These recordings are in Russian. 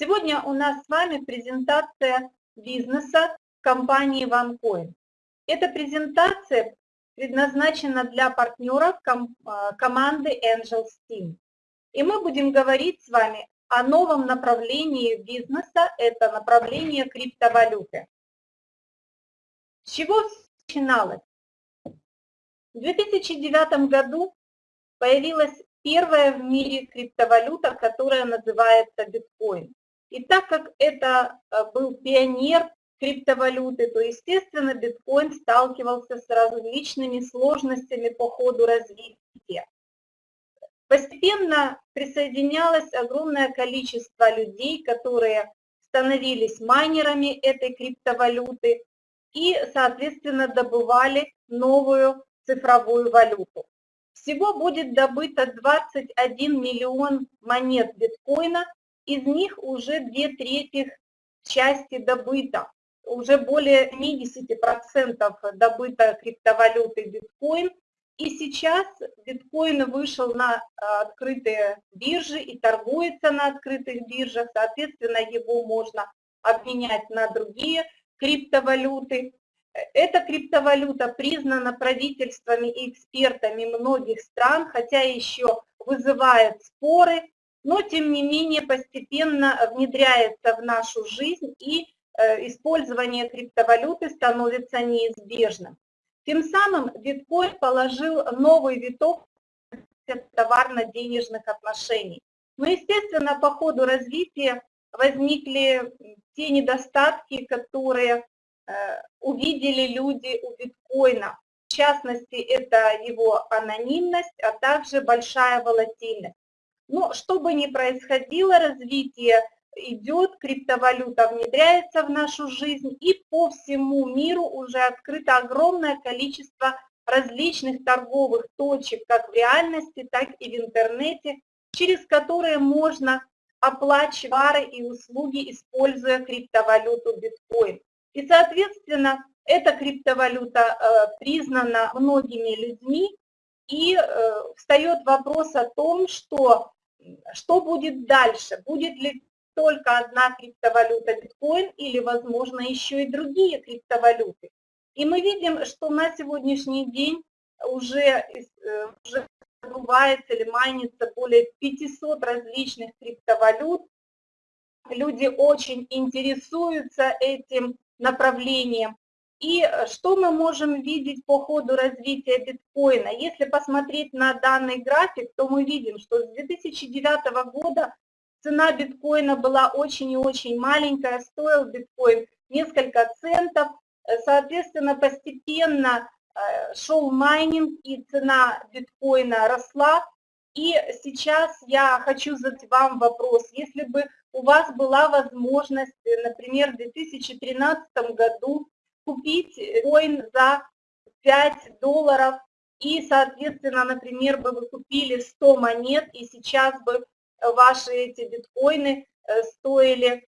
Сегодня у нас с вами презентация бизнеса компании OneCoin. Эта презентация предназначена для партнеров ком а, команды Angel Steam. И мы будем говорить с вами о новом направлении бизнеса, это направление криптовалюты. С чего начиналось? В 2009 году появилась первая в мире криптовалюта, которая называется биткоин. И так как это э, был пионер криптовалюты, то, естественно, биткоин сталкивался с различными сложностями по ходу развития. Постепенно присоединялось огромное количество людей, которые становились майнерами этой криптовалюты и, соответственно, добывали новую цифровую валюту. Всего будет добыто 21 миллион монет биткоина из них уже две трети части добыто. Уже более 70% добыто криптовалюты биткоин. И сейчас биткоин вышел на а, открытые биржи и торгуется на открытых биржах. Соответственно, его можно обменять на другие криптовалюты. Эта криптовалюта признана правительствами и экспертами многих стран, хотя еще вызывает споры, но тем не менее постепенно внедряется в нашу жизнь и э, использование криптовалюты становится неизбежным. Тем самым биткоин положил новый виток товарно-денежных отношений. Но, естественно, по ходу развития возникли те недостатки, которые э, увидели люди у биткоина. В частности, это его анонимность, а также большая волатильность. Но что бы ни происходило, развитие идет, криптовалюта внедряется в нашу жизнь, и по всему миру уже открыто огромное количество различных торговых точек, как в реальности, так и в интернете, через которые можно оплачивать товары и услуги, используя криптовалюту биткоин. И, соответственно, эта криптовалюта э, признана многими людьми, и э, встает вопрос о том, что что будет дальше? Будет ли только одна криптовалюта биткоин или, возможно, еще и другие криптовалюты? И мы видим, что на сегодняшний день уже, э, уже добывается или майнится более 500 различных криптовалют. Люди очень интересуются этим направлением. И э, что мы можем видеть по ходу развития биткоина? Если посмотреть на данный график, то мы видим, что с 2009 года цена биткоина была очень и очень маленькая, стоил биткоин несколько центов, э, соответственно, постепенно э, шел майнинг и цена биткоина росла. И сейчас я хочу задать вам вопрос, если бы у вас была возможность, например, в 2013 году купить коин за 5 долларов, и, соответственно, например, бы вы купили 100 монет, и сейчас бы ваши эти биткоины э, стоили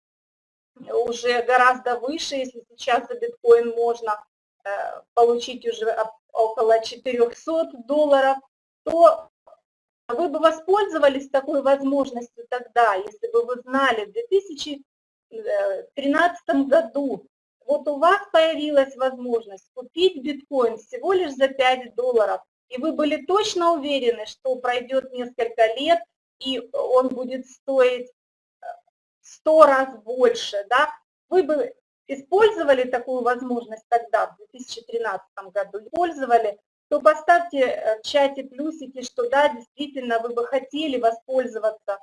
уже гораздо выше, если сейчас за биткоин можно э, получить уже около 400 долларов, то вы бы воспользовались такой возможностью тогда, если бы вы знали в 2013 году, вот у вас появилась возможность купить биткоин всего лишь за 5 долларов, и вы были точно уверены, что пройдет несколько лет, и он будет стоить 100 э, раз больше, да, вы бы использовали такую возможность тогда, в 2013 году, использовали, то поставьте э, в чате плюсики, что да, действительно, вы бы хотели воспользоваться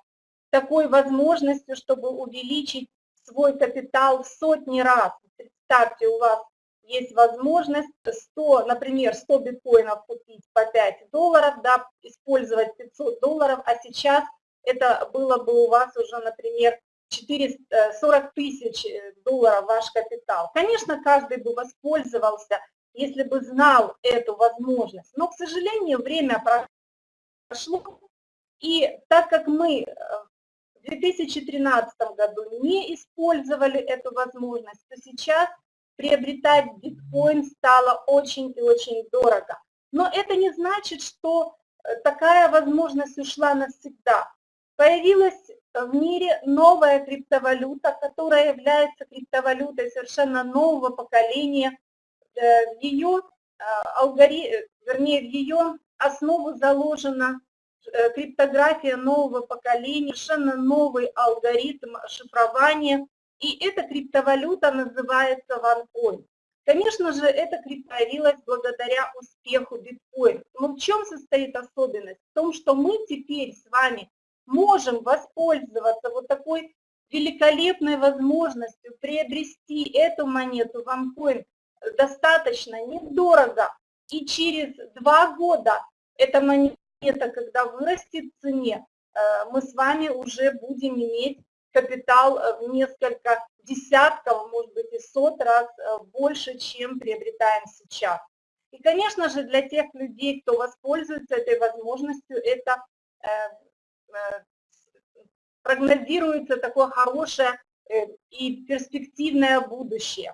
такой возможностью, чтобы увеличить свой капитал в сотни раз представьте, у вас есть возможность 100, например, 100 биткоинов купить по 5 долларов, да, использовать 500 долларов, а сейчас это было бы у вас уже, например, 400, 40 э, тысяч э, долларов ваш капитал. Конечно, каждый бы воспользовался, если бы знал эту возможность, но, к сожалению, время прошло, и так как мы э, в 2013 году не использовали эту возможность, то сейчас приобретать биткоин стало очень и очень дорого. Но это не значит, что э, такая возможность ушла навсегда. Появилась в мире новая криптовалюта, которая является криптовалютой совершенно нового поколения. Э, в ее э, алгоритм, вернее, в ее основу заложена э, криптография нового поколения, совершенно новый алгоритм шифрования, и эта криптовалюта называется OneCoin. Конечно же, это криптовалилось благодаря успеху биткоин. Но в чем состоит особенность? В том, что мы теперь с вами можем воспользоваться вот такой великолепной возможностью приобрести эту монету, OneCoin, достаточно недорого. И через два года эта монета, когда вырастет цене, э, мы с вами уже будем иметь капитал э, в несколько десятков, может быть и сот раз э, больше, чем приобретаем сейчас. И, конечно же, для тех людей, кто воспользуется этой возможностью, это прогнозируется такое хорошее и перспективное будущее.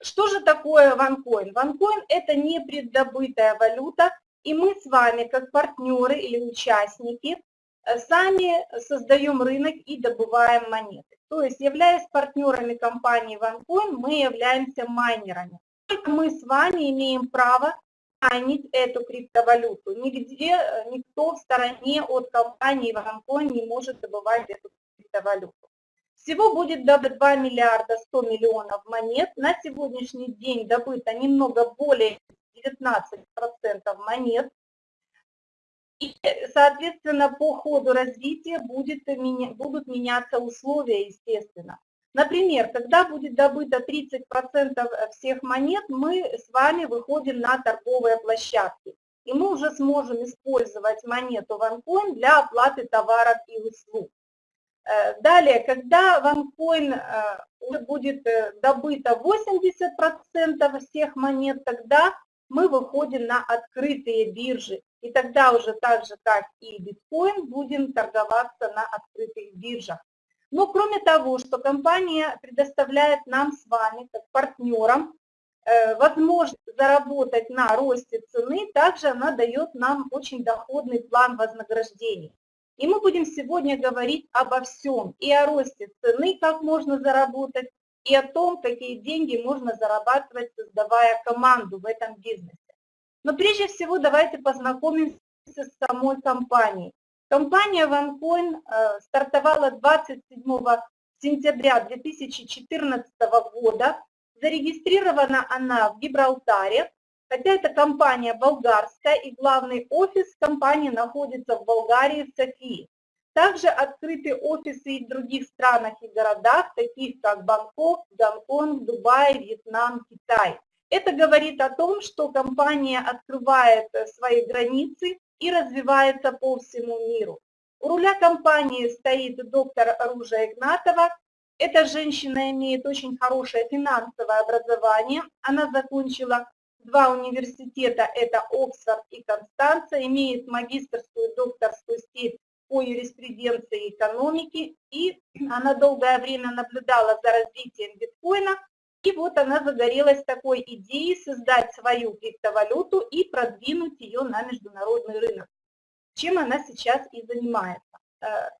Что же такое OneCoin? OneCoin – это не преддобытая валюта, и мы с вами, как партнеры или участники, э, сами создаем рынок и добываем монеты. То есть, являясь партнерами компании OneCoin, мы являемся майнерами. Только мы с вами имеем право майнить эту криптовалюту. Нигде э, никто в стороне от компании OneCoin не может добывать эту криптовалюту. Всего будет добыто 2 миллиарда 100 миллионов монет. На сегодняшний день добыто немного более 19% монет. И, соответственно, по ходу развития будет, будут меняться условия, естественно. Например, когда будет добыто 30% всех монет, мы с вами выходим на торговые площадки. И мы уже сможем использовать монету OneCoin для оплаты товаров и услуг. Э, далее, когда ванкоин э, будет э, добыто 80% всех монет, тогда мы выходим на открытые биржи. И тогда уже так же, как и биткоин, будем торговаться на открытых биржах. Но кроме того, что компания предоставляет нам с вами, как партнерам, возможность заработать на росте цены, также она дает нам очень доходный план вознаграждений. И мы будем сегодня говорить обо всем, и о росте цены, как можно заработать, и о том, какие деньги можно зарабатывать, создавая команду в этом бизнесе. Но прежде всего давайте познакомимся с самой компанией. Компания OneCoin э, стартовала 27 сентября 2014 года. Зарегистрирована она в Гибралтаре, Хотя это компания болгарская и главный офис компании находится в Болгарии, в Софии. Также открыты офисы в других странах и городах, таких как Бангкок, Гонконг, Дубай, Вьетнам, Китай. Это говорит о том, что компания открывает свои границы и развивается по всему миру. У руля компании стоит доктор Ружа Игнатова. Эта женщина имеет очень хорошее финансовое образование. Она закончила Два университета, это Оксфорд и Констанция, имеет магистрскую и докторскую степень по юриспруденции и экономике, и она долгое время наблюдала за развитием биткоина, и вот она загорелась такой идеей создать свою криптовалюту и продвинуть ее на международный рынок, чем она сейчас и занимается. Э,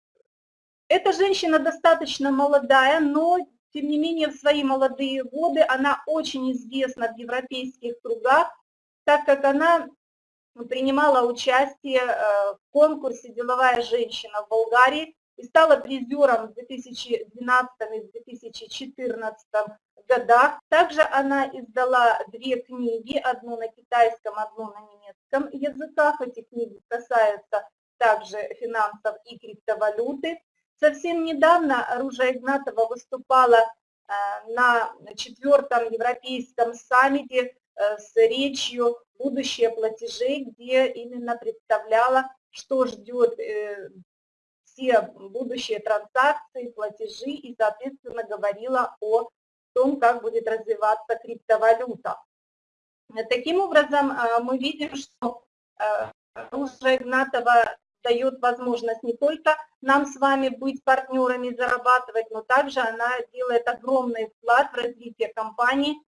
эта женщина достаточно молодая, но тем не менее, в свои молодые годы она очень известна в европейских кругах, так как она принимала участие э, в конкурсе «Деловая женщина» в Болгарии и стала призером в 2012 и 2014 годах. Также она издала две книги, одну на китайском, одну на немецком языках. Эти книги касаются также финансов и криптовалюты. Совсем недавно Ружа Игнатова выступала э, на четвертом европейском саммите э, с речью «Будущее платежей», где именно представляла, что ждет э, все будущие транзакции, платежи и, соответственно, говорила о том, как будет развиваться криптовалюта. Таким образом, мы видим, что Ружа Игнатова дает возможность не только нам с вами быть партнерами, зарабатывать, но также она делает огромный вклад в развитие компании, э,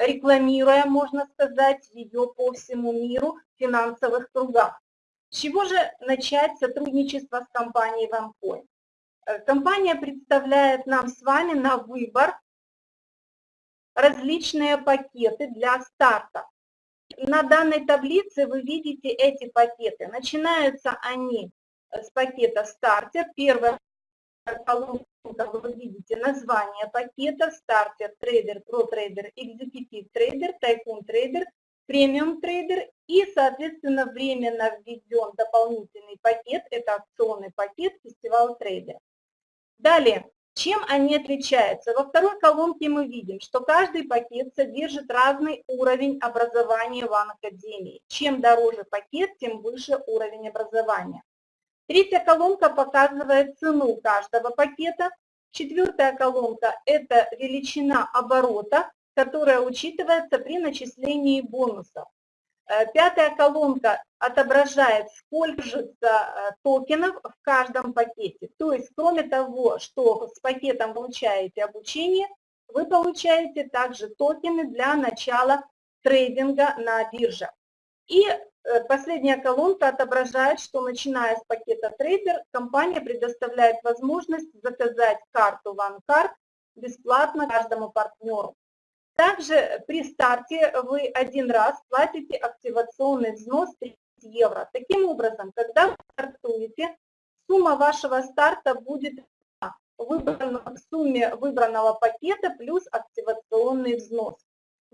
рекламируя, можно сказать, ее по всему миру в финансовых кругах. С чего же начать сотрудничество с компанией OneCoin? Э, компания представляет нам с вами на выбор различные пакеты для старта. На данной таблице вы видите эти пакеты. Начинаются они с пакета стартер. Первая колонка, вы видите название пакета, стартер, трейдер, про трейдер, экзекутив трейдер, тайкун трейдер, премиум трейдер и, соответственно, временно введен дополнительный пакет, это акционный пакет фестиваль трейдер. Далее, чем они отличаются? Во второй колонке мы видим, что каждый пакет содержит разный уровень образования в Академии. Чем дороже пакет, тем выше уровень образования. Третья колонка показывает цену каждого пакета. Четвертая колонка – это величина оборота, которая учитывается при начислении бонусов. Э, пятая колонка отображает, сколько же э, токенов в каждом пакете. То есть, кроме того, что с пакетом получаете обучение, вы получаете также токены для начала трейдинга на бирже. И э, последняя колонка отображает, что начиная с пакета трейдер, компания предоставляет возможность заказать карту OneCard бесплатно каждому партнеру. Также при старте вы один раз платите активационный взнос 30 евро. Таким образом, когда вы стартуете, сумма вашего старта будет в сумме выбранного пакета плюс активационный взнос.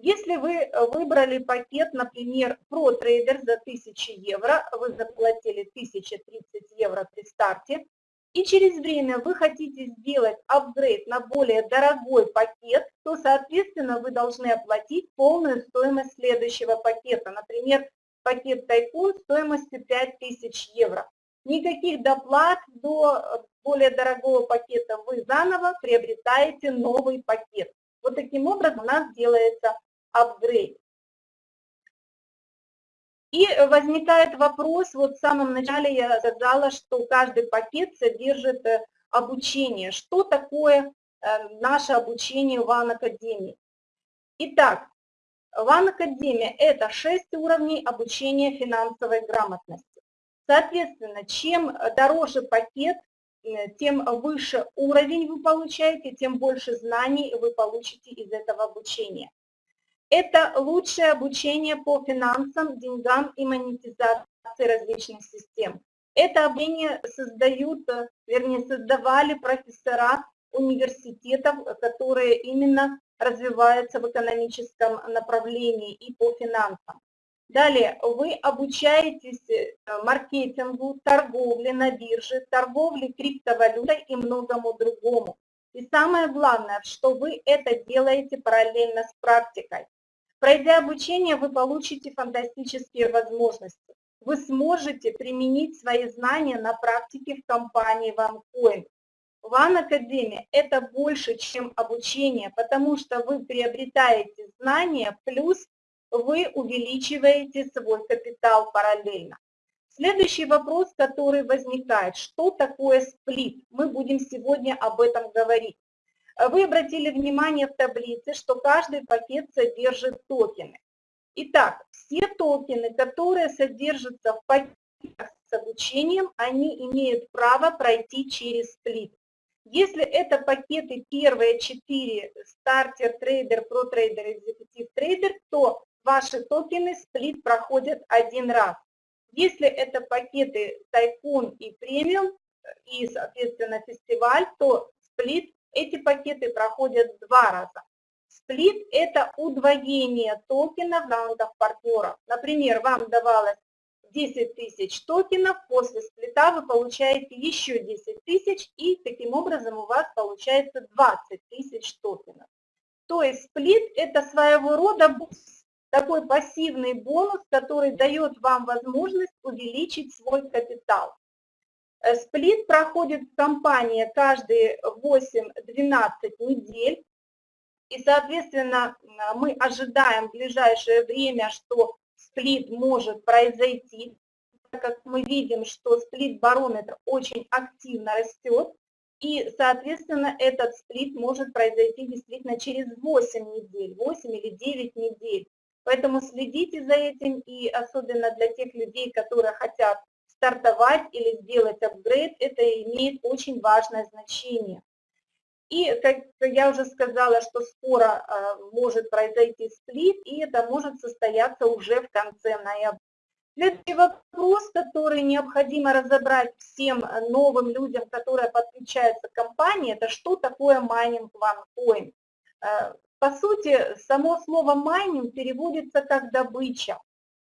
Если вы выбрали пакет, например, Pro Trader за 1000 евро, вы заплатили 1030 евро при старте, и через время вы хотите сделать апгрейд на более дорогой пакет, то, соответственно, вы должны оплатить полную стоимость следующего пакета. Например, пакет Тайкун стоимостью 5000 евро. Никаких доплат до более дорогого пакета вы заново приобретаете новый пакет. Вот таким образом у нас делается апгрейд. И возникает вопрос, вот в самом начале я сказала, что каждый пакет содержит э, обучение. Что такое э, наше обучение в Академии? Итак, Ван Академия – это 6 уровней обучения финансовой грамотности. Соответственно, чем дороже пакет, тем выше уровень вы получаете, тем больше знаний вы получите из этого обучения. Это лучшее обучение по финансам, деньгам и монетизации различных систем. Это обучение создают, вернее, создавали профессора университетов, которые именно развиваются в экономическом направлении и по финансам. Далее, вы обучаетесь э, маркетингу, торговле на бирже, торговле криптовалютой и многому другому. И самое главное, что вы это делаете параллельно с практикой. Пройдя обучение, вы получите фантастические возможности. Вы сможете применить свои знания на практике в компании OneCoin. One Academy – это больше, чем обучение, потому что вы приобретаете знания, плюс вы увеличиваете свой капитал параллельно. Следующий вопрос, который возникает, что такое сплит? Мы будем сегодня об этом говорить. Вы обратили внимание в таблице, что каждый пакет содержит токены. Итак, все токены, которые содержатся в пакетах с обучением, они имеют право пройти через сплит. Если это пакеты первые четыре, Starter, Trader, Pro Trader, Executive Trader, то ваши токены сплит проходят один раз. Если это пакеты Tycoon и премиум и, соответственно, фестиваль, то сплит эти пакеты проходят два раза. Сплит – это удвоение токенов в аккаунтах партнеров. Например, вам давалось 10 тысяч токенов, после сплита вы получаете еще 10 тысяч, и таким образом у вас получается 20 тысяч токенов. То есть сплит – это своего рода такой пассивный бонус, который дает вам возможность увеличить свой капитал. Э, сплит проходит в компании каждые 8-12 недель. И, соответственно, мы ожидаем в ближайшее время, что сплит может произойти, так как мы видим, что сплит-барометр очень активно растет, и, соответственно, этот сплит может произойти действительно через 8 недель, 8 или 9 недель. Поэтому следите за этим, и особенно для тех людей, которые хотят стартовать или сделать апгрейд, это имеет очень важное значение. И, как я уже сказала, что скоро а, может произойти сплит, и это может состояться уже в конце ноября. Следующий вопрос, который необходимо разобрать всем новым людям, которые подключаются к компании, это что такое майнинг OneCoin. Э, по сути, само слово майнинг переводится как добыча.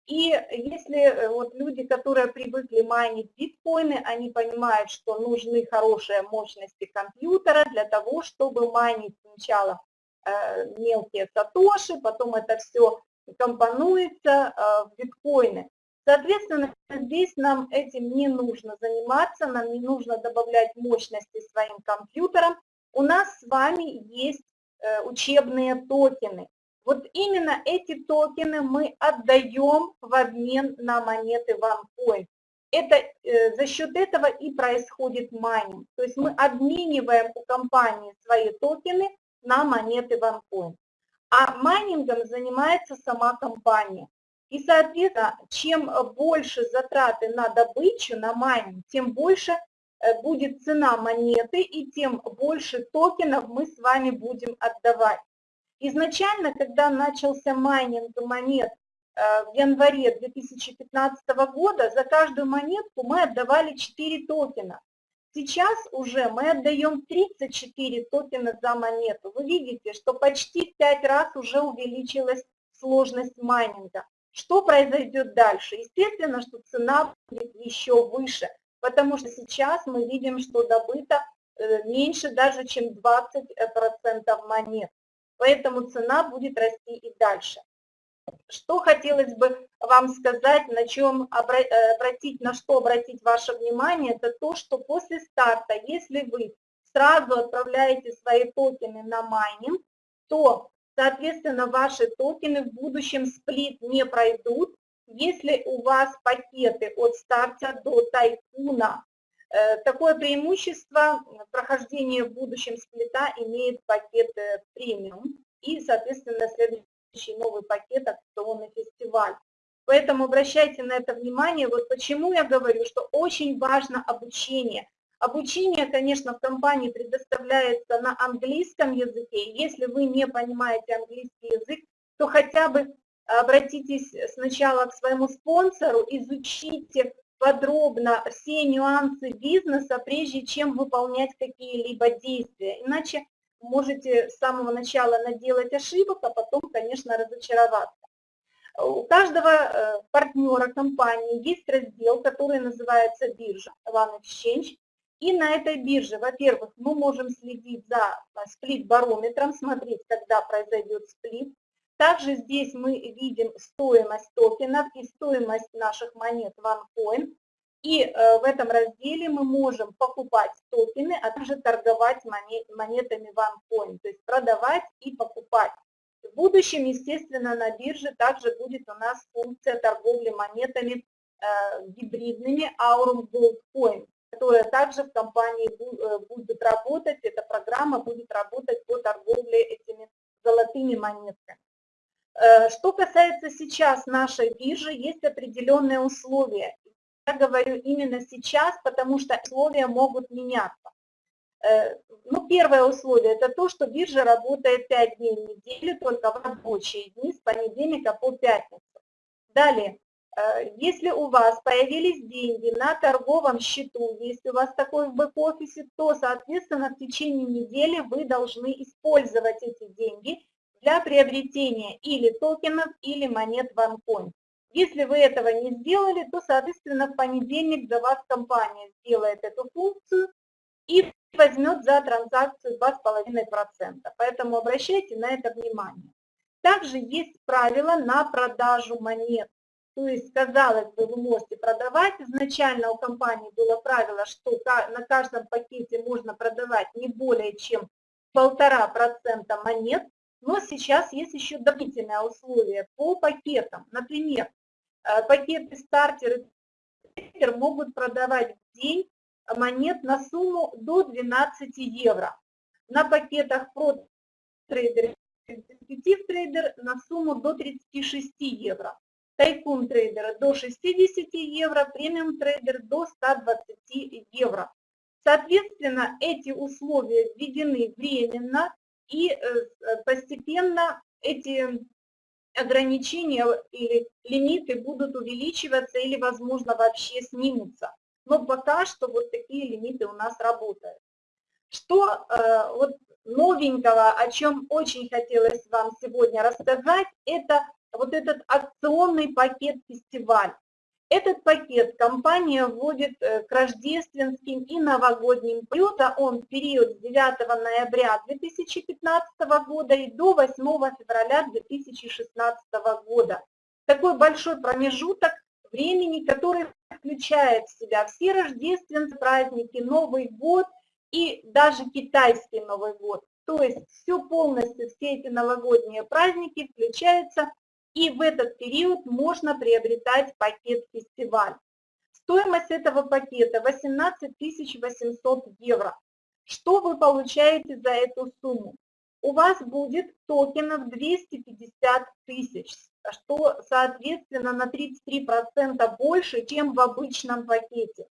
И если э, вот люди, которые привыкли майнить биткоины, они понимают, что нужны хорошие мощности компьютера для того, чтобы майнить сначала э, мелкие сатоши, потом это все компонуется в биткоины. Соответственно, здесь нам этим не нужно заниматься, нам не нужно добавлять мощности своим компьютерам. У нас с вами есть э, учебные токены. Вот именно эти токены мы отдаем в обмен на монеты OneCoin. Это, э, за счет этого и происходит майнинг. То есть мы обмениваем у компании свои токены на монеты OneCoin. А майнингом занимается сама компания. И, соответственно, чем больше затраты на добычу, на майнинг, тем больше э, будет цена монеты и тем больше токенов мы с вами будем отдавать. Изначально, когда начался майнинг монет э, в январе 2015 года, за каждую монетку мы отдавали 4 токена. Сейчас уже мы отдаем 34 токена за монету. Вы видите, что почти в 5 раз уже увеличилась сложность майнинга. Что произойдет дальше? Естественно, что цена будет еще выше, потому что сейчас мы видим, что добыто э, меньше даже, чем 20% монет. Поэтому цена будет расти и дальше. Что хотелось бы вам сказать, на чем э, обратить, на что обратить ваше внимание, это то, что после старта, если вы сразу отправляете свои токены на майнинг, то Соответственно, ваши токены в будущем сплит не пройдут, если у вас пакеты от старта до Tycoon а. Э, такое преимущество прохождения в будущем сплита имеет пакет премиум и, соответственно, следующий новый пакет акционный фестиваль. Поэтому обращайте на это внимание. Вот почему я говорю, что очень важно обучение. Обучение, конечно, в компании предоставляется на английском языке. Если вы не понимаете английский язык, то хотя бы обратитесь сначала к своему спонсору, изучите подробно все нюансы бизнеса, прежде чем выполнять какие-либо действия. Иначе можете с самого начала наделать ошибок, а потом, конечно, разочароваться. У каждого э, партнера компании есть раздел, который называется биржа One Exchange. И на этой бирже, во-первых, мы можем следить за сплит-барометром, смотреть, когда произойдет сплит. Также здесь мы видим стоимость токенов и стоимость наших монет OneCoin. И э, в этом разделе мы можем покупать токены, а также торговать монетами OneCoin, то есть продавать и покупать. В будущем, естественно, на бирже также будет у нас функция торговли монетами э, гибридными Aurum Gold Coin которая также в компании э, будет работать, эта программа будет работать по торговле этими золотыми монетками. Э, что касается сейчас нашей биржи, есть определенные условия. Я говорю именно сейчас, потому что условия могут меняться. Э, ну, первое условие – это то, что биржа работает 5 дней в неделю, только в рабочие дни, с понедельника по пятницу. Далее, Э, если у вас появились деньги на торговом счету, если у вас такой в бэк-офисе, то, соответственно, в течение недели вы должны использовать эти деньги для приобретения или токенов, или монет OneCoin. Если вы этого не сделали, то, соответственно, в понедельник за вас компания сделает эту функцию и возьмет за транзакцию 2,5%. Поэтому обращайте на это внимание. Также есть правила на продажу монет. То есть, казалось бы, вы можете продавать. Изначально у компании было правило, что на каждом пакете можно продавать не более чем полтора процента монет, но сейчас есть еще дополнительное условие по пакетам. Например, э, пакеты стартер и могут продавать в день монет на сумму до 12 евро. На пакетах Pro Trader Executive Trader на сумму до 36 евро. тайкун трейдера до 60 евро, премиум трейдер до 120 евро. Соответственно, эти условия введены временно, и э, постепенно эти ограничения или лимиты будут увеличиваться или, возможно, вообще снимутся. Но пока что вот такие лимиты у нас работают. Что э, вот новенького, о чем очень хотелось вам сегодня рассказать, это вот этот акционный пакет фестиваль. Этот пакет компания вводит э, к рождественским и новогодним периода. Он в период с 9 ноября 2015 года и до 8 февраля 2016 года. Такой большой промежуток времени, который включает в себя все рождественские праздники, Новый год и даже китайский Новый год. То есть все полностью, все эти новогодние праздники включаются и в этот период можно приобретать пакет фестиваль. Стоимость этого пакета 18 800 евро. Что вы получаете за эту сумму? У вас будет токенов 250 тысяч, что соответственно на 33% больше, чем в обычном пакете.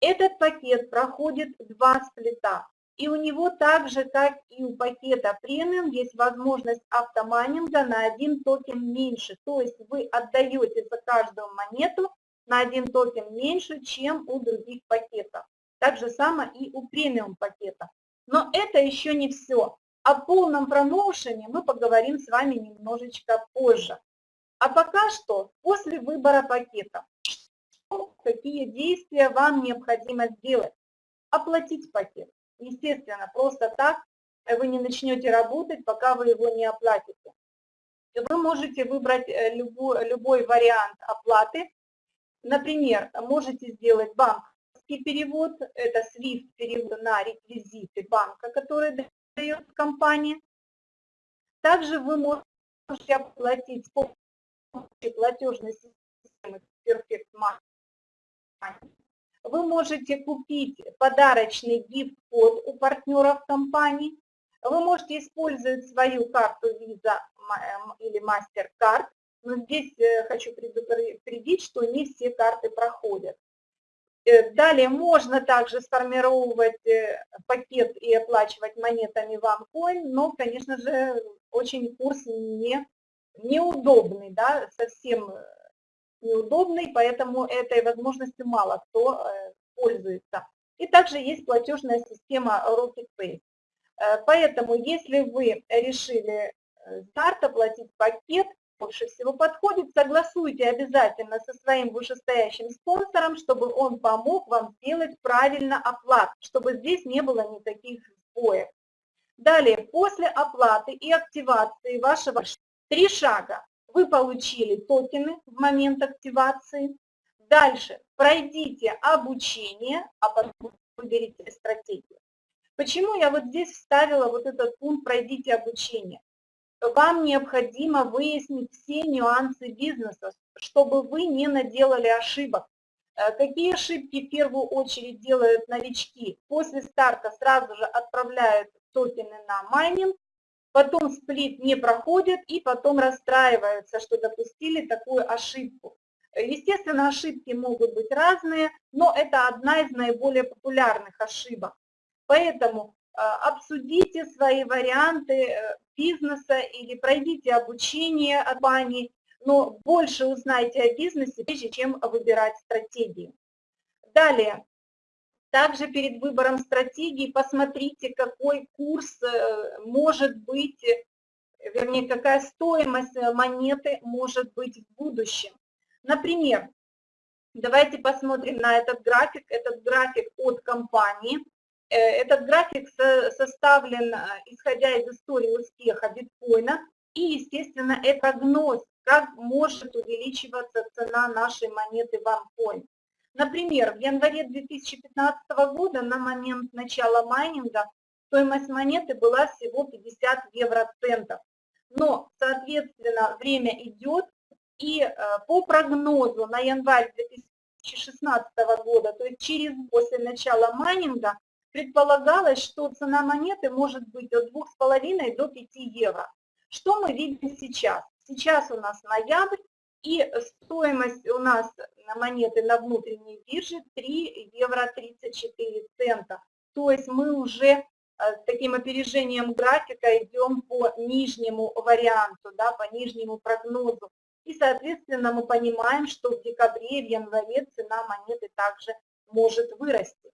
Этот пакет проходит два сплита. И у него так же, как и у пакета премиум, есть возможность автомайнинга на один токен меньше. То есть вы отдаете за каждую монету на один токен меньше, чем у других пакетов. Так же само и у премиум пакета. Но это еще не все. О полном промоушене мы поговорим с вами немножечко позже. А пока что, после выбора пакета, какие действия вам необходимо сделать? Оплатить пакет. Естественно, просто так вы не начнете работать, пока вы его не оплатите. Вы можете выбрать э, любой, любой вариант оплаты. Например, можете сделать банковский перевод, это SWIFT перевод на реквизиты банка, который дает компания. Также вы можете оплатить с помощью платежной системы Perfect Money вы можете купить подарочный гифт-код у партнеров компании. Вы можете использовать свою карту Visa эм, или MasterCard. Но здесь э, хочу предупредить, что не все карты проходят. Э, далее можно также сформировать э, пакет и оплачивать монетами OneCoin, но, конечно же, очень курс не, неудобный, да, совсем неудобный, поэтому этой возможностью мало кто э, пользуется. И также есть платежная система RocketPay. Э, поэтому, если вы решили э, старт оплатить пакет, больше всего подходит, согласуйте обязательно со своим вышестоящим спонсором, чтобы он помог вам сделать правильно оплату, чтобы здесь не было никаких сбоев. Далее, после оплаты и активации вашего три шага вы получили токены в момент активации. Дальше пройдите обучение, а потом выберите стратегию. Почему я вот здесь вставила вот этот пункт «Пройдите обучение»? Вам необходимо выяснить все нюансы бизнеса, чтобы вы не наделали ошибок. Э, какие ошибки в первую очередь делают новички? После старта сразу же отправляют токены на майнинг, потом сплит не проходит и потом расстраиваются, что допустили такую ошибку. Естественно, ошибки могут быть разные, но это одна из наиболее популярных ошибок. Поэтому э, обсудите свои варианты э, бизнеса или пройдите обучение от бани, но больше узнайте о бизнесе, прежде чем выбирать стратегию. Далее, также перед выбором стратегии посмотрите, какой курс э, может быть, э, вернее, какая стоимость э, монеты может быть в будущем. Например, давайте посмотрим на этот график. Этот график от компании. Этот график составлен, исходя из истории успеха биткоина. И, естественно, это прогноз, как может увеличиваться цена нашей монеты OneCoin. Например, в январе 2015 года на момент начала майнинга стоимость монеты была всего 50 евроцентов. Но, соответственно, время идет, и э, по прогнозу на январь 2016 года, то есть через после начала майнинга, предполагалось, что цена монеты может быть от 2,5 до 5 евро. Что мы видим сейчас? Сейчас у нас ноябрь, И стоимость у нас на монеты на внутренней бирже 3 евро 34 цента. То есть мы уже э, с таким опережением графика идем по нижнему варианту, да, по нижнему прогнозу. И, соответственно, мы понимаем, что в декабре, в январе цена монеты также может вырасти.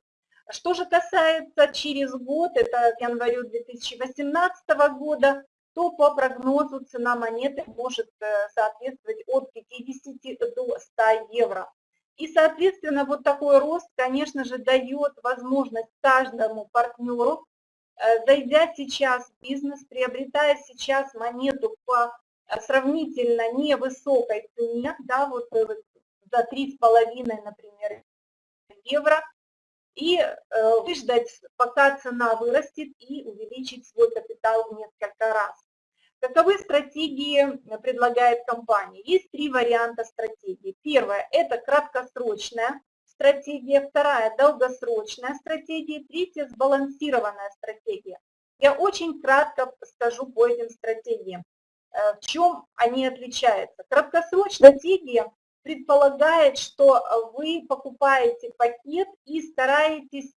Что же касается через год, это к январю 2018 года, то по прогнозу цена монеты может э, соответствовать от 50 до 100 евро. И, соответственно, вот такой рост, конечно же, дает возможность каждому партнеру, э, зайдя сейчас в бизнес, приобретая сейчас монету по э, сравнительно невысокой цене, да, вот за 3,5, например, евро, и выждать, пока цена вырастет, и увеличить свой капитал в несколько раз. Каковы стратегии предлагает компания? Есть три варианта стратегии. Первая – это краткосрочная стратегия, вторая – долгосрочная стратегия, третья – сбалансированная стратегия. Я очень кратко скажу по этим стратегиям, э, в чем они отличаются. Краткосрочная стратегия предполагает, что вы покупаете пакет и стараетесь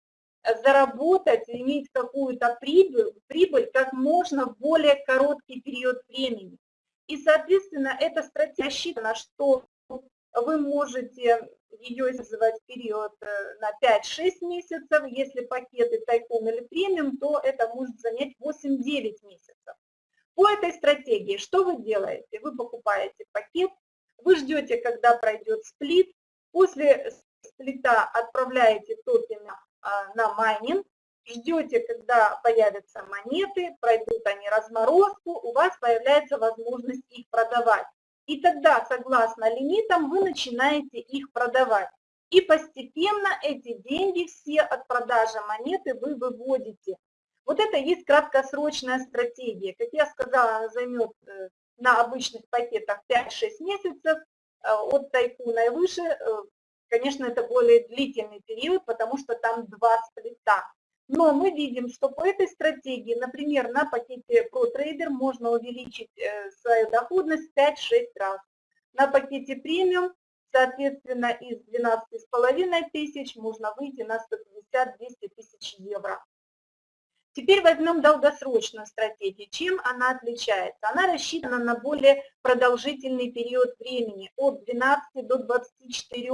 заработать, иметь какую-то прибыль, прибыль как можно в более короткий период времени. И, соответственно, эта стратегия рассчитана, что вы можете ее использовать в период э, на 5-6 месяцев, если пакеты тайком или премиум, то это может занять 8-9 месяцев. По этой стратегии что вы делаете? Вы покупаете пакет, вы ждете, когда пройдет сплит, после сплита отправляете токены на майнинг, ждете, когда появятся монеты, пройдут они разморозку, у вас появляется возможность их продавать. И тогда, согласно лимитам, вы начинаете их продавать. И постепенно эти деньги все от продажи монеты вы выводите. Вот это есть краткосрочная стратегия. Как я сказала, она займет э, на обычных пакетах 5-6 месяцев, э, от тайкуна и выше э, Конечно, это более длительный период, потому что там два сплита. Но мы видим, что по этой стратегии, например, на пакете ProTrader можно увеличить э, свою доходность 5-6 раз. На пакете премиум, соответственно, из 12,5 тысяч можно выйти на 150-200 тысяч евро. Теперь возьмем долгосрочную стратегию. Чем она отличается? Она рассчитана на более продолжительный период времени, от 12 до 24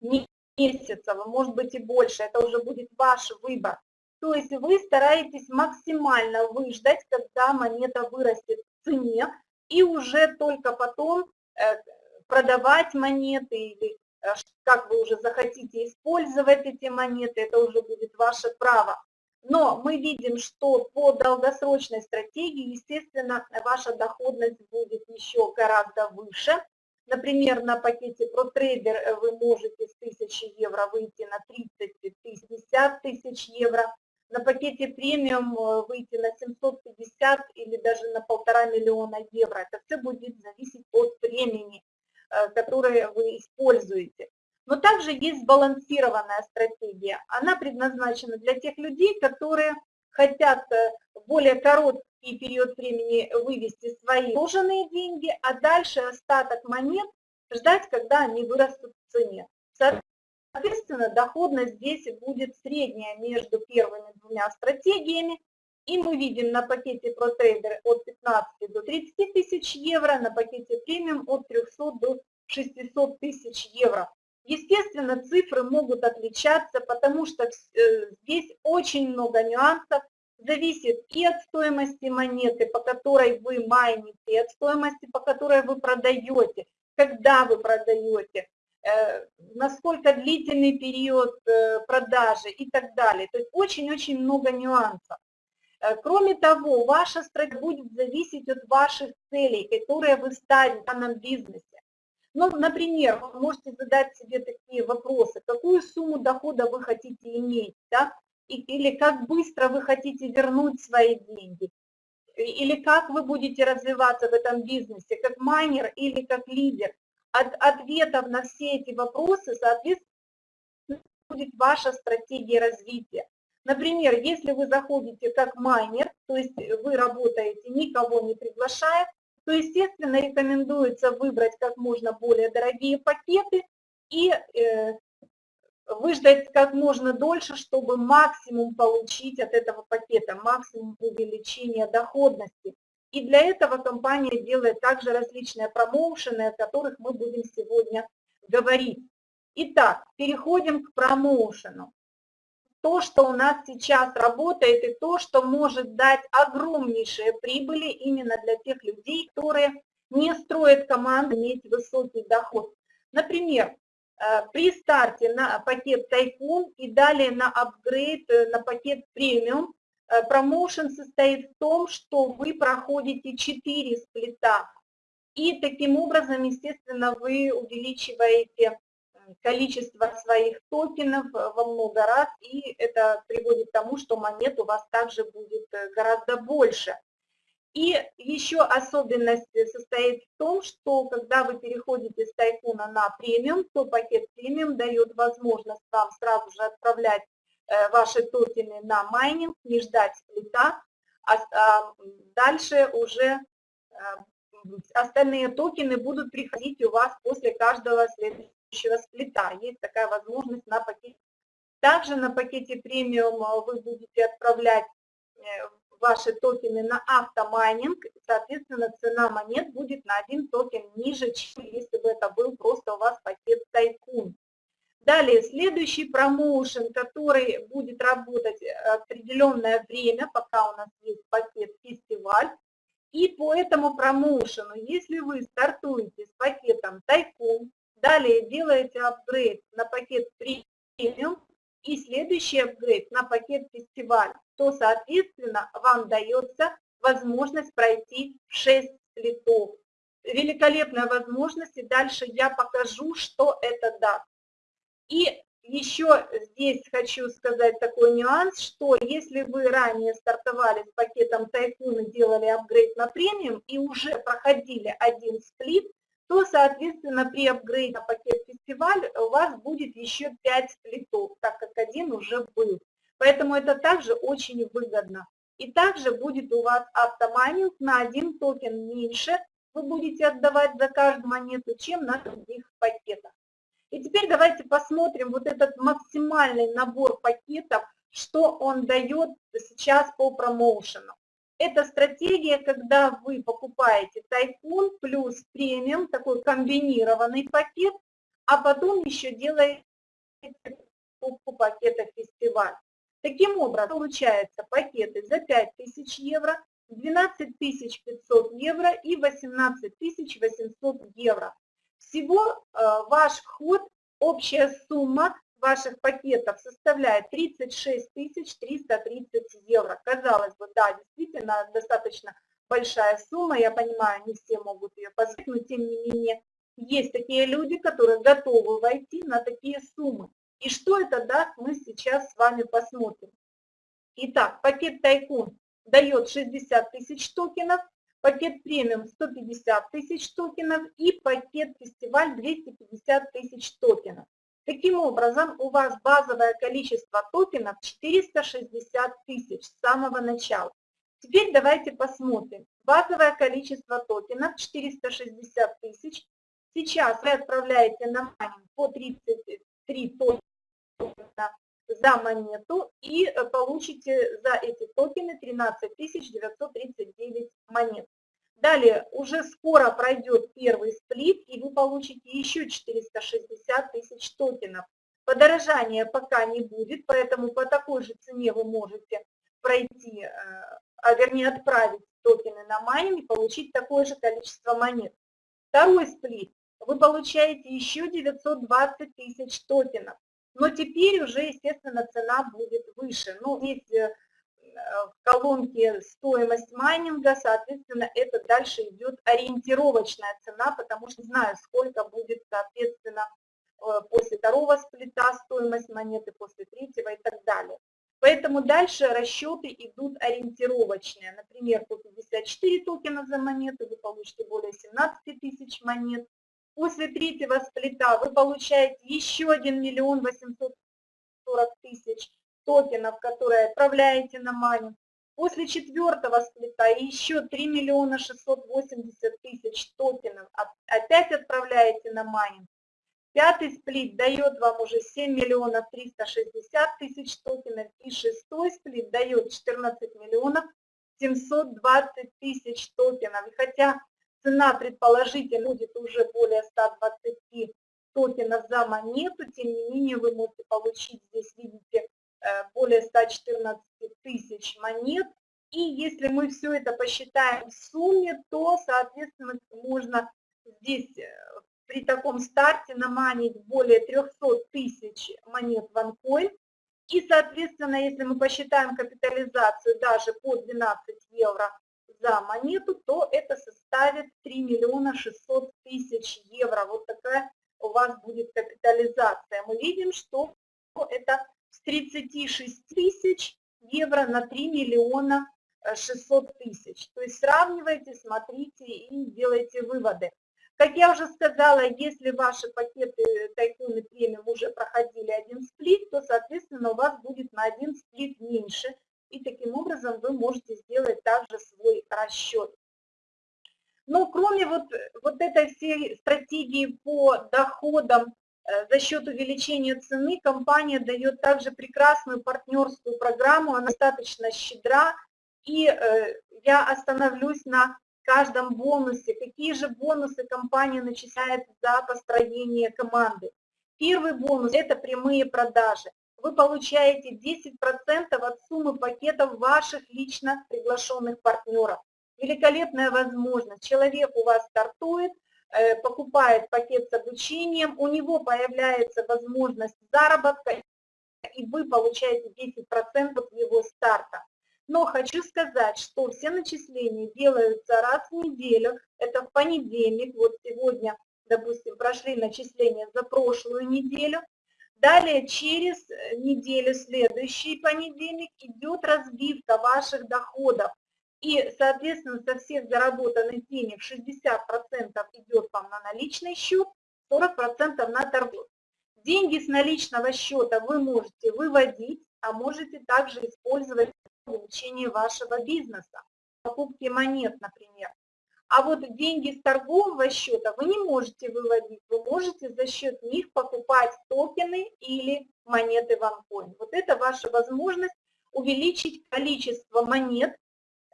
месяцев, а может быть и больше, это уже будет ваш выбор. То есть вы стараетесь максимально выждать, когда монета вырастет в цене, и уже только потом э, продавать монеты или э, как вы уже захотите использовать эти монеты, это уже будет ваше право. Но мы видим, что по долгосрочной стратегии, естественно, ваша доходность будет еще гораздо выше, Например, на пакете ProTrader э, вы можете с 1000 евро выйти на 30-50 тысяч евро. На пакете премиум э, выйти на 750 или даже на полтора миллиона евро. Это все будет зависеть от времени, э, которое вы используете. Но также есть сбалансированная стратегия. Она предназначена для тех людей, которые хотят более короткий период времени вывести свои вложенные деньги, а дальше остаток монет ждать, когда они вырастут в цене. Соответственно, доходность здесь будет средняя между первыми двумя стратегиями. И мы видим на пакете ProTrader от 15 до 30 тысяч евро, на пакете премиум от 300 до 600 тысяч евро. Естественно, цифры могут отличаться, потому что э, здесь очень много нюансов, зависит и от стоимости монеты, по которой вы майните, и от стоимости, по которой вы продаете, когда вы продаете, э, насколько длительный период э, продажи и так далее. То есть очень-очень много нюансов. Э, кроме того, ваша стратегия будет зависеть от ваших целей, которые вы ставите в данном бизнесе. Ну, например, вы можете задать себе такие вопросы, какую сумму дохода вы хотите иметь, да? Или как быстро вы хотите вернуть свои деньги, или как вы будете развиваться в этом бизнесе, как майнер или как лидер. От ответов на все эти вопросы, соответственно, будет ваша стратегия развития. Например, если вы заходите как майнер, то есть вы работаете, никого не приглашая, то, естественно, рекомендуется выбрать как можно более дорогие пакеты и э, выждать как можно дольше, чтобы максимум получить от этого пакета, максимум увеличения доходности. И для этого компания делает также различные промоушены, о которых мы будем сегодня говорить. Итак, переходим к промоушену. То, что у нас сейчас работает, и то, что может дать огромнейшие прибыли именно для тех людей, которые не строят команды иметь высокий доход. Например, при старте на пакет Тайкун и далее на апгрейд э, на пакет премиум, э, промоушен состоит в том, что вы проходите 4 сплита. И таким образом, естественно, вы увеличиваете количество своих токенов во много раз, и это приводит к тому, что монет у вас также будет гораздо больше. И еще особенность состоит в том, что когда вы переходите с Tycoon а на премиум, то пакет премиум дает возможность вам сразу же отправлять э, ваши токены на майнинг, не ждать сплита, а, а дальше уже э, остальные токены будут приходить у вас после каждого следующего сплита. Есть такая возможность на пакете. Также на пакете премиум вы будете отправлять э, ваши токены на автомайнинг, соответственно, цена монет будет на один токен ниже, чем если бы это был просто у вас пакет Tycoon. Далее, следующий промоушен, который будет работать определенное время, пока у нас есть пакет фестиваль. И по этому промоушену, если вы стартуете с пакетом Tycoon, далее делаете апгрейд на пакет премиум, и следующий апгрейд на пакет фестиваль, то, соответственно, вам дается возможность пройти 6 сплитов. Великолепная возможность, и дальше я покажу, что это даст. И еще здесь хочу сказать такой нюанс, что если вы ранее стартовали с пакетом Тайкун и делали апгрейд на премиум и уже проходили один сплит, то, соответственно, при апгрейде на пакет фестиваль у вас будет еще 5 сплитов, так как один уже был. Поэтому это также очень выгодно. И также будет у вас автомайнинг на один токен меньше, вы будете отдавать за каждую монету, чем на других пакетах. И теперь давайте посмотрим вот этот максимальный набор пакетов, что он дает сейчас по промоушену. Это стратегия, когда вы покупаете тайкун плюс премиум, такой комбинированный пакет, а потом еще делаете покупку пакета фестиваль. Таким образом, получается пакеты за 5000 евро, 12 500 евро и 18 800 евро. Всего э, ваш вход, общая сумма ваших пакетов составляет 36 330 евро. Казалось бы, да, действительно достаточно большая сумма, я понимаю, не все могут ее позволить, но тем не менее есть такие люди, которые готовы войти на такие суммы. И что это даст, мы сейчас с вами посмотрим. Итак, пакет Тайкун дает 60 тысяч токенов, пакет премиум 150 тысяч токенов и пакет фестиваль 250 тысяч токенов. Таким образом, у вас базовое количество токенов 460 тысяч с самого начала. Теперь давайте посмотрим. Базовое количество токенов 460 тысяч. Сейчас вы отправляете на майнинг по 33 токена за монету и получите за эти токены 13 939 монет. Далее, уже скоро пройдет первый сплит, и вы получите еще 460 тысяч токенов. Подорожания пока не будет, поэтому по такой же цене вы можете пройти, э, а вернее отправить токены на майнинг и получить такое же количество монет. Второй сплит. Вы получаете еще 920 тысяч токенов. Но теперь уже, естественно, цена будет выше. Ну, здесь э, в колонке стоимость майнинга, соответственно, это дальше идет ориентировочная цена, потому что не знаю, сколько будет, соответственно, э, после второго сплита стоимость монеты, после третьего и так далее. Поэтому дальше расчеты идут ориентировочные. Например, по 54 токена за монету вы получите более 17 тысяч монет. После третьего сплита вы получаете еще 1 миллион 840 тысяч токенов, которые отправляете на майнинг. После четвертого сплита еще 3 миллиона 680 тысяч токенов опять отправляете на майнинг. Пятый сплит дает вам уже 7 миллионов 360 тысяч токенов. И шестой сплит дает 14 миллионов 720 тысяч токенов. И хотя цена предположительно будет уже более 120 токенов за монету, тем не менее вы можете получить здесь, видите, более 114 тысяч монет. И если мы все это посчитаем в сумме, то, соответственно, можно здесь э, при таком старте наманить более 300 тысяч монет в OneCoin. И, соответственно, если мы посчитаем капитализацию даже по 12 евро за монету, то это составит 3 миллиона 600 тысяч евро. Вот такая у вас будет капитализация. Мы видим, что это с 36 тысяч евро на 3 миллиона 600 тысяч. То есть сравнивайте, смотрите и делайте выводы. Как я уже сказала, если ваши пакеты тайкуны премиум уже проходили один сплит, то, соответственно, у вас будет на один сплит меньше. И таким образом вы можете сделать также свой расчет. Но кроме вот, вот этой всей стратегии по доходам э, за счет увеличения цены, компания дает также прекрасную партнерскую программу, она достаточно щедра. И э, я остановлюсь на каждом бонусе, какие же бонусы компания начисляет за построение команды. Первый бонус – это прямые продажи. Вы получаете 10% от суммы пакетов ваших лично приглашенных партнеров. Великолепная возможность. Человек у вас стартует, э, покупает пакет с обучением, у него появляется возможность заработка, и вы получаете 10% от его старта. Но хочу сказать, что все начисления делаются раз в неделю, это в понедельник, вот сегодня, допустим, прошли начисления за прошлую неделю, Далее через неделю, следующий понедельник, идет разбивка ваших доходов. И, соответственно, со всех заработанных денег 60% идет вам на наличный счет, 40% на торгов. Деньги с наличного счета вы можете выводить, а можете также использовать увеличение вашего бизнеса, покупки монет, например. А вот деньги с торгового счета вы не можете выводить, вы можете за счет них покупать токены или монеты в OneCoin. Вот это ваша возможность увеличить количество монет.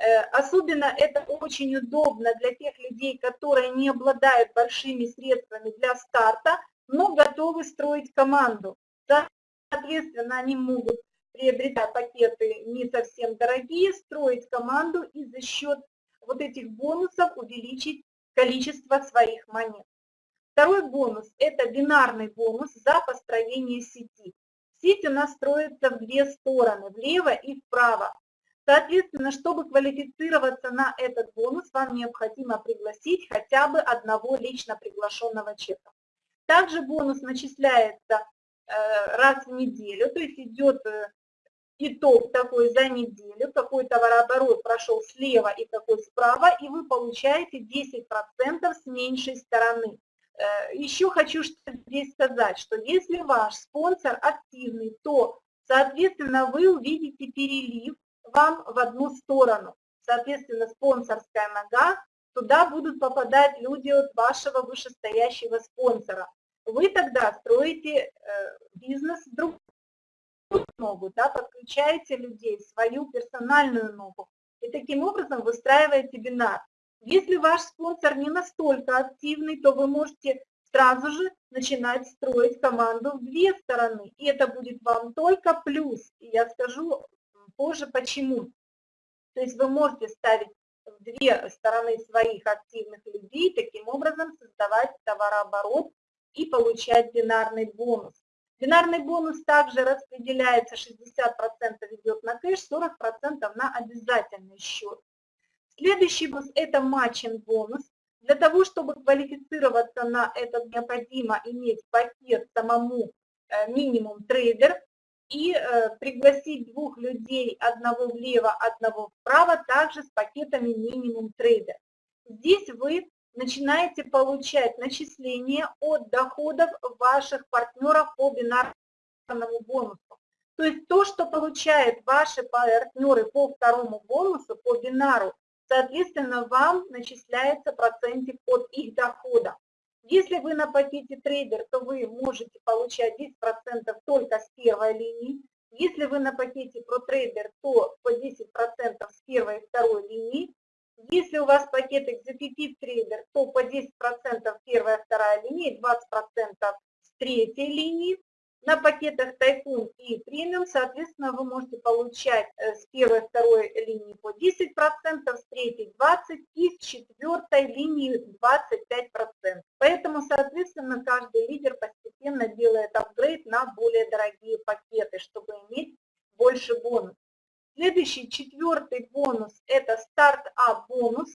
Э, особенно это очень удобно для тех людей, которые не обладают большими средствами для старта, но готовы строить команду. Соответственно, они могут приобретать пакеты не совсем дорогие, строить команду и за счет вот этих бонусов увеличить количество своих монет. Второй бонус – это бинарный бонус за построение сети. Сеть у нас строится в две стороны, влево и вправо. Соответственно, чтобы квалифицироваться на этот бонус, вам необходимо пригласить хотя бы одного лично приглашенного человека. Также бонус начисляется э, раз в неделю, то есть идет э, итог такой за неделю, какой товарооборот прошел слева и какой справа, и вы получаете 10% с меньшей стороны. Э, Еще хочу здесь сказать, что если ваш спонсор активный, то, соответственно, вы увидите перелив вам в одну сторону. Соответственно, спонсорская нога, туда будут попадать люди от вашего вышестоящего спонсора. Вы тогда строите э, бизнес в другом ногу, да, подключаете людей свою персональную ногу и таким образом выстраиваете бинар. Если ваш спонсор не настолько активный, то вы можете сразу же начинать строить команду в две стороны, и это будет вам только плюс. И я скажу позже почему. То есть вы можете ставить в две стороны своих активных людей, таким образом создавать товарооборот и получать бинарный бонус. Бинарный бонус также распределяется, 60% идет на кэш, 40% на обязательный счет. Следующий бонус – это матчинг бонус. Для того, чтобы квалифицироваться на этот, необходимо иметь пакет самому э, минимум трейдер и э, пригласить двух людей, одного влево, одного вправо, также с пакетами минимум трейдер. Здесь вы начинаете получать начисления от доходов ваших партнеров по бинарному бонусу. То есть то, что получают ваши партнеры по второму бонусу, по бинару, соответственно, вам начисляется процентик от их дохода. Если вы на пакете трейдер, то вы можете получать 10% только с первой линии. Если вы на пакете ProTrader, то по 10% с первой и второй линии. Если у вас пакет Executive Trader, то по 10% первая и вторая линия, 20% с третьей линии. На пакетах Тайкун и премиум, соответственно, вы можете получать э, с первой второй линии по 10%, с третьей 20% и с четвертой линии 25%. Поэтому, соответственно, каждый лидер постепенно делает апгрейд на более дорогие пакеты, чтобы иметь больше бонусов. Следующий, четвертый бонус – это старт-ап бонус.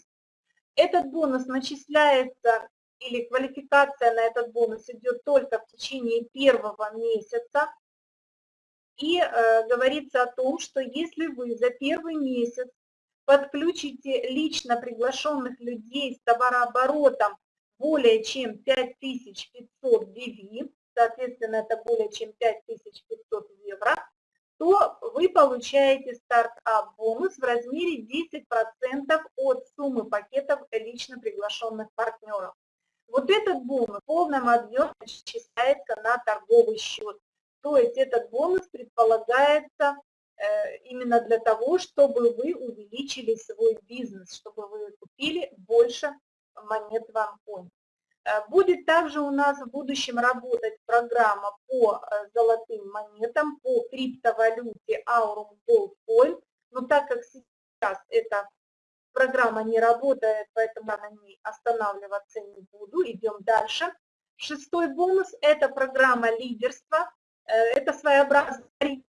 Этот бонус начисляется или квалификация на этот бонус идет только в течение первого месяца. И э, говорится о том, что если вы за первый месяц подключите лично приглашенных людей с товарооборотом более чем 5500 BV, соответственно, это более чем 5500 евро, то вы получаете стартап бонус в размере 10% от суммы пакетов лично приглашенных партнеров. Вот этот бонус в полном объеме начисляется на торговый счет. То есть этот бонус предполагается э, именно для того, чтобы вы увеличили свой бизнес, чтобы вы купили больше монет в OneCoin. Э, будет также у нас в будущем работать программа по э, золотым монетам, по криптовалюте Aurum Gold Coin, но так как сейчас это программа не работает, поэтому я на ней останавливаться не буду. Идем дальше. Шестой бонус – это программа лидерства. Э, это своеобразная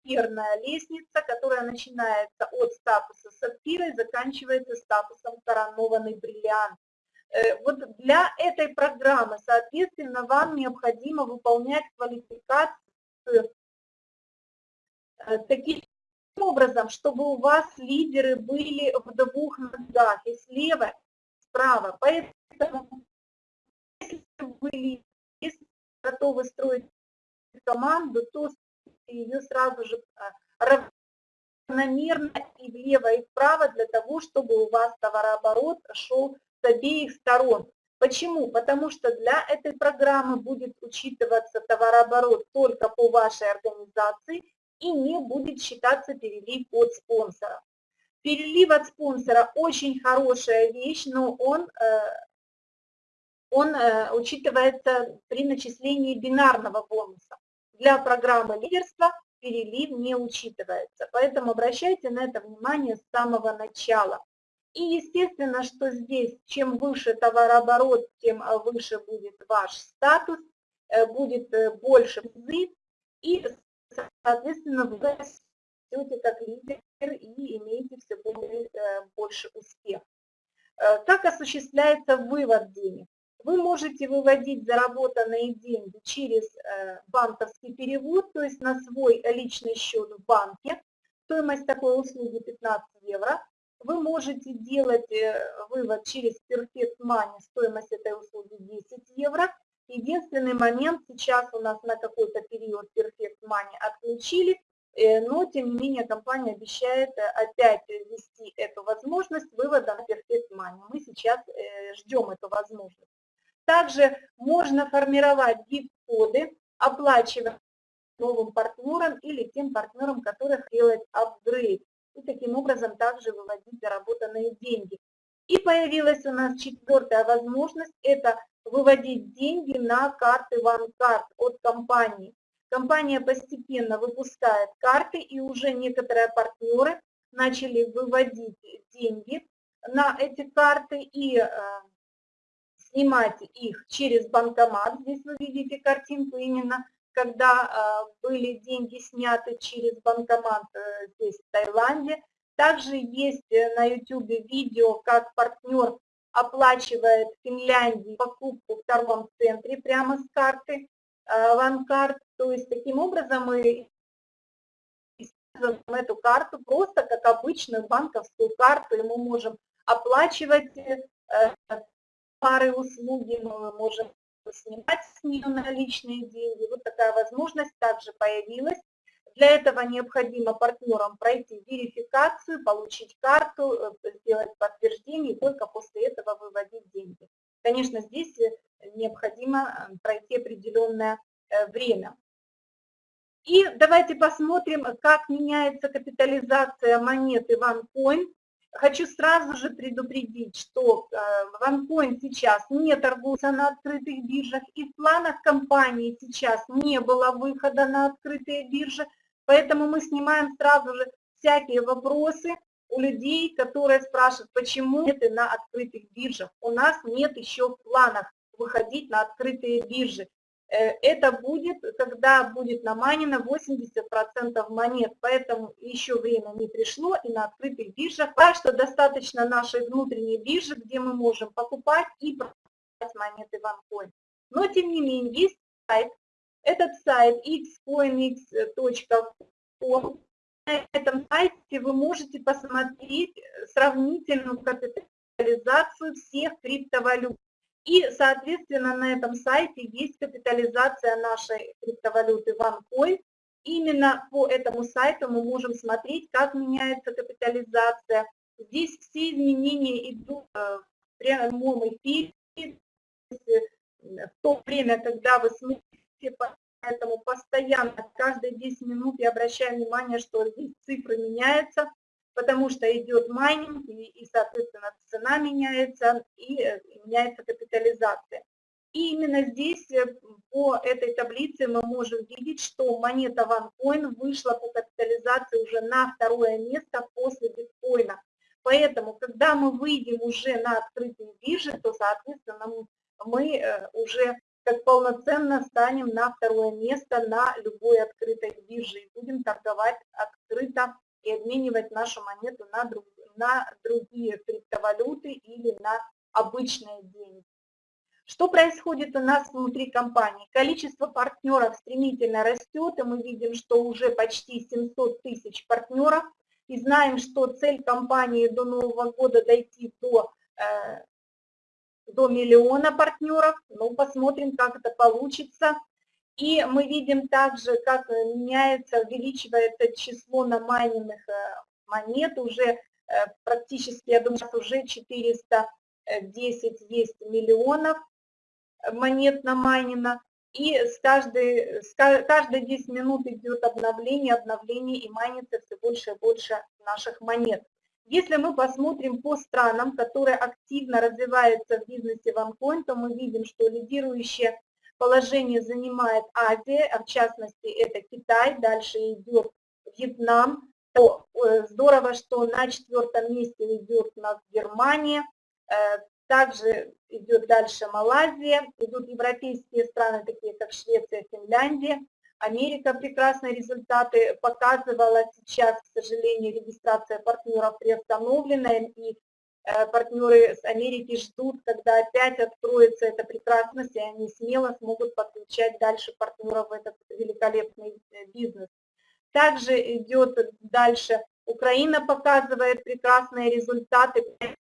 карьерная лестница, которая начинается от статуса сапфира и заканчивается статусом коронованный бриллиант. Э, вот для этой программы, соответственно, вам необходимо выполнять квалификацию э, таких образом, чтобы у вас лидеры были в двух ногах, и слева, и справа. Поэтому, если вы готовы строить команду, то ее сразу же а, равномерно и влево, и вправо, для того, чтобы у вас товарооборот шел с обеих сторон. Почему? Потому что для этой программы будет учитываться товарооборот только по вашей организации, и не будет считаться перелив от спонсора. Перелив от спонсора очень хорошая вещь, но он, э, он э, учитывается при начислении бинарного бонуса. Для программы лидерства перелив не учитывается, поэтому обращайте на это внимание с самого начала. И естественно, что здесь, чем выше товарооборот, тем выше будет ваш статус, э, будет больше призы, и соответственно, вы растете как лидер и имеете все более, э, больше успех. Э, как осуществляется вывод денег? Вы можете выводить заработанные деньги через э, банковский перевод, то есть на свой личный счет в банке. Стоимость такой услуги 15 евро. Вы можете делать вывод через Perfect Money, стоимость этой услуги 10 евро. Единственный момент, сейчас у нас на какой-то период Perfect Money отключили, э, но тем не менее компания обещает э, опять ввести эту возможность вывода на Perfect Money. Мы сейчас э, ждем эту возможность. Также можно формировать гифт-коды, оплачивая новым партнерам или тем партнерам, которых делает апгрейд. И таким образом также выводить заработанные деньги. И появилась у нас четвертая возможность, это выводить деньги на карты OneCard от компании. Компания постепенно выпускает карты, и уже некоторые партнеры начали выводить деньги на эти карты и э, снимать их через банкомат. Здесь вы видите картинку именно, когда э, были деньги сняты через банкомат э, здесь в Таиланде. Также есть э, на YouTube видео, как партнер оплачивает Финляндии покупку в торговом центре прямо с карты OneCard. Э, То есть таким образом мы используем эту карту просто как обычную банковскую карту, и мы можем оплачивать э, пары услуги, мы можем снимать с нее наличные деньги. Вот такая возможность также появилась Для этого необходимо партнерам пройти верификацию, получить карту, э, сделать подтверждение и только после этого выводить деньги. Конечно, здесь необходимо пройти определенное время. И давайте посмотрим, как меняется капитализация монеты OneCoin. Хочу сразу же предупредить, что OneCoin сейчас не торгуется на открытых биржах, и в планах компании сейчас не было выхода на открытые биржи, поэтому мы снимаем сразу же всякие вопросы у людей, которые спрашивают, почему это на открытых биржах. У нас нет еще в планах выходить на открытые биржи. Э, это будет, когда будет наманено 80% монет, поэтому еще время не пришло и на открытых биржах. Так что достаточно нашей внутренней биржи, где мы можем покупать и продавать монеты в OneCoin. Но тем не менее есть сайт, этот сайт xcoinx.com. На этом сайте вы можете посмотреть сравнительную капитализацию всех криптовалют. И, соответственно, на этом сайте есть капитализация нашей криптовалюты OneCoin. Именно по этому сайту мы можем смотреть, как меняется капитализация. Здесь все изменения идут э, в прямом эфире, в то время, когда вы смотрите, поэтому постоянно, каждые 10 минут я обращаю внимание, что здесь цифры меняются, потому что идет майнинг, и, и соответственно, цена меняется, и э, меняется капитализация. И именно здесь э, по этой таблице мы можем видеть, что монета OneCoin вышла по капитализации уже на второе место после биткоина. Поэтому, когда мы выйдем уже на открытые биржи, то, соответственно, мы э, уже как полноценно станем на второе место на любой открытой бирже и будем торговать открыто и обменивать нашу монету на, друг, на другие криптовалюты или на обычные деньги. Что происходит у нас внутри компании? Количество партнеров стремительно растет, и мы видим, что уже почти 700 тысяч партнеров, и знаем, что цель компании до Нового года дойти до, э, до миллиона партнеров. Ну, посмотрим, как это получится. И мы видим также, как э, меняется, увеличивается число намайненных э, монет. Уже э, практически, я думаю, уже 410 есть миллионов монет намайнено. И с каждой, с каждые 10 минут идет обновление, обновление и майнится все больше и больше наших монет. Если мы посмотрим по странам, которые активно развиваются в бизнесе OneCoin, то мы видим, что лидирующие положение занимает Азия, а в частности это Китай, дальше идет Вьетнам. То, э, здорово, что на четвертом месте идет у нас Германия, э, также идет дальше Малайзия, идут европейские страны, такие как Швеция, Финляндия. Америка прекрасные результаты показывала сейчас, к сожалению, регистрация партнеров приостановлена, и Э, партнеры с Америки ждут, когда опять откроется эта прекрасность, и они смело смогут подключать дальше партнеров в этот великолепный э, бизнес. Также идет дальше, Украина показывает прекрасные результаты,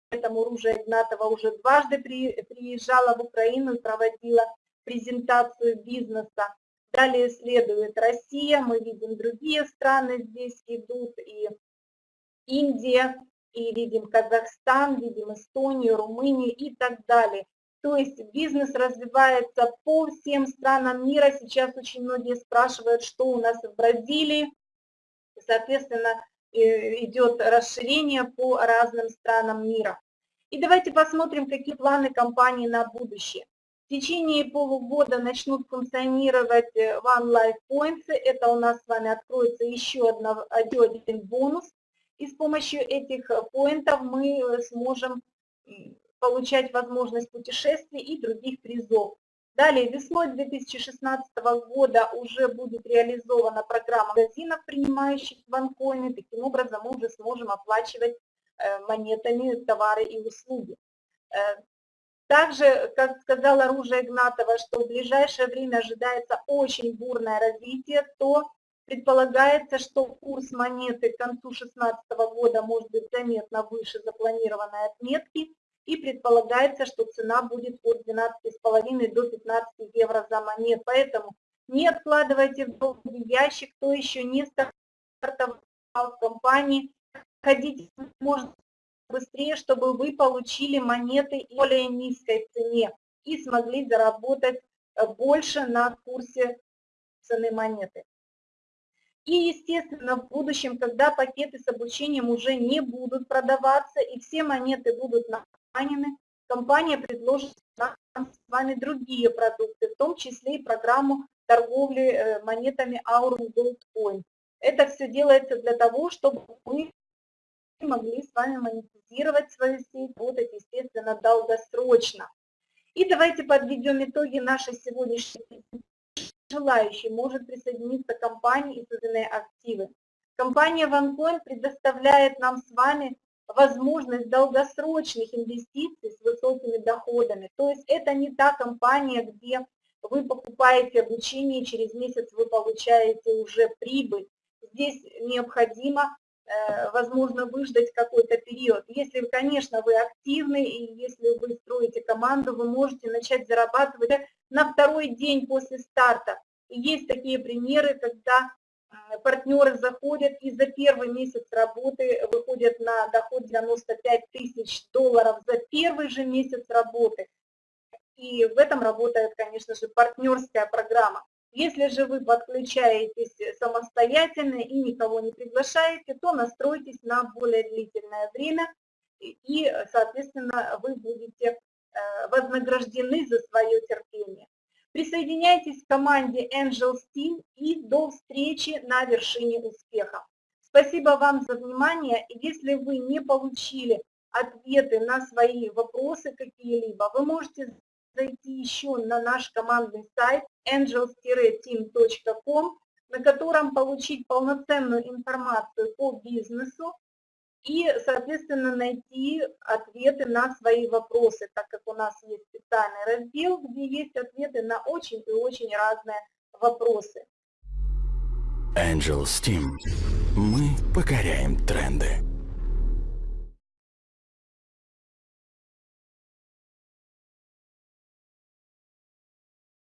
поэтому Ружа Игнатова уже дважды приезжала в Украину и проводила презентацию бизнеса. Далее следует Россия, мы видим другие страны здесь идут, и Индия, и видим Казахстан, видим Эстонию, Румынию и так далее. То есть бизнес развивается по всем странам мира. Сейчас очень многие спрашивают, что у нас в Бразилии. Соответственно, идет расширение по разным странам мира. И давайте посмотрим, какие планы компании на будущее. В течение полугода начнут функционировать One Life Points. Это у нас с вами откроется еще, одно, один бонус и с помощью этих э, поинтов мы э, сможем получать возможность путешествий и других призов. Далее, весной 2016 года уже будет реализована программа магазинов, принимающих ванкоины. Таким образом, мы уже сможем оплачивать э, монетами товары и услуги. Также, как сказала Ружа Игнатова, что в ближайшее время ожидается очень бурное развитие, то Предполагается, что курс монеты к концу 2016 года может быть заметно выше запланированной отметки, и предполагается, что цена будет от 12,5 до 15 евро за монет. Поэтому не откладывайте в долгий ящик, кто еще не стартовал в компании, ходите можно быстрее, чтобы вы получили монеты более низкой цене и смогли заработать э, больше на курсе цены монеты. И, естественно, в будущем, когда пакеты с обучением уже не будут продаваться и все монеты будут нанены, компания предложит нам с вами другие продукты, в том числе и программу торговли э, монетами Aurum Gold Coin. Это все делается для того, чтобы мы могли с вами монетизировать свою сеть, работать, естественно, долгосрочно. И давайте подведем итоги нашей сегодняшней желающий может присоединиться к компании и созданные активы. Компания OneCoin предоставляет нам с вами возможность долгосрочных инвестиций с высокими доходами. То есть это не та компания, где вы покупаете обучение, через месяц вы получаете уже прибыль. Здесь необходимо, возможно, выждать какой-то период. Если, конечно, вы активны и если вы строите команду, вы можете начать зарабатывать на второй день после старта. И есть такие примеры, когда э, партнеры заходят и за первый месяц работы выходят на доход 95 тысяч долларов за первый же месяц работы. И в этом работает, конечно же, партнерская программа. Если же вы подключаетесь самостоятельно и никого не приглашаете, то настройтесь на более длительное время, и, соответственно, вы будете э, вознаграждены за свое терпение. Присоединяйтесь к команде Angels Team и до встречи на вершине успеха. Спасибо вам за внимание. Если вы не получили ответы на свои вопросы какие-либо, вы можете зайти еще на наш командный сайт angels-team.com, на котором получить полноценную информацию по бизнесу, и, соответственно, найти ответы на свои вопросы, так как у нас есть специальный раздел, где есть ответы на очень и очень разные вопросы. Angel Steam. Мы покоряем тренды.